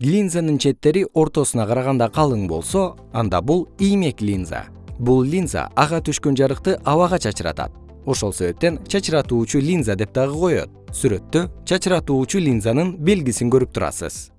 линзанын четтери ортосуна караганда калың болсо анда бул иймек линза. Бул линза ага түшкөн жарыкты абага чачыратат. Ошол себептен чачыратуучу линза деп дагы коет. Сүрөттө чачыратуучу линзанын белгисин көрүп турасыз.